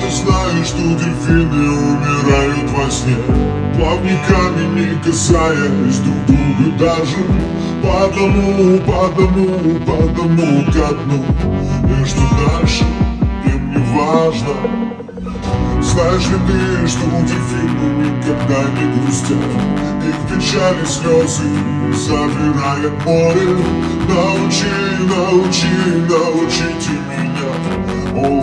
ты знаешь, что дельфины умирают во сне. Плавниками не касаясь друг друга даже. По одному, по одному, по одному ко дну. И что дальше, им не важно. Знаешь ли ты, что дельфины никогда не грустят? Их печали слезы забирает море. Научи, научи,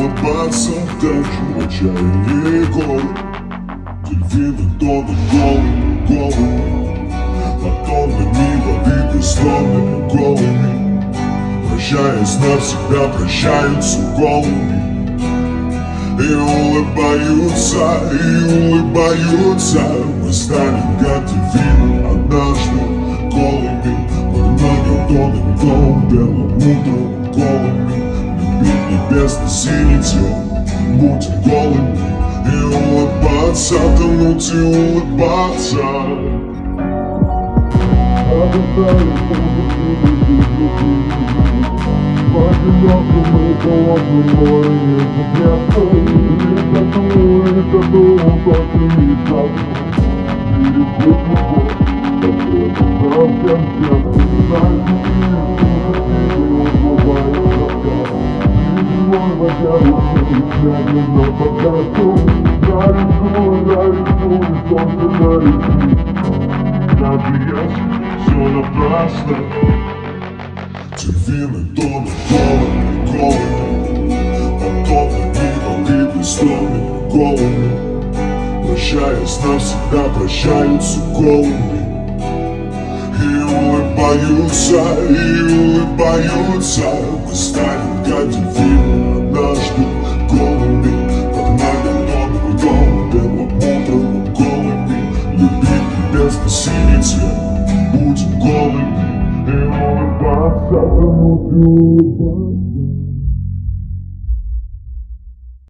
Улыбаться даже в отчаянии горы Дельфины тонут голыми, голыми Под тоннами воды бессловными голыми. Прощаясь навсегда, прощаются голыми. И улыбаются, и улыбаются. Мы станем как дельфины однажды голыми. Под многим тонами дом белым утром голыми Любить небесно синий тем, будем голыми И улыбаться, тонуть и улыбаться. Одиноко мы холодным морем не Рисую, рисую, только не так Берегу любовь, совсем всем Медленно покажу, нарисую, нарисую, солнце нарисую Даже если все напрасно Дельфины тонут голыми, голыми Потопами волны бессонными голыми Прощаясь навсегда, прощаются голыми И улыбаются, и улыбаются Мы станем как дельфины цвет, будем голыми и улыбаться, тонуть и улыбаться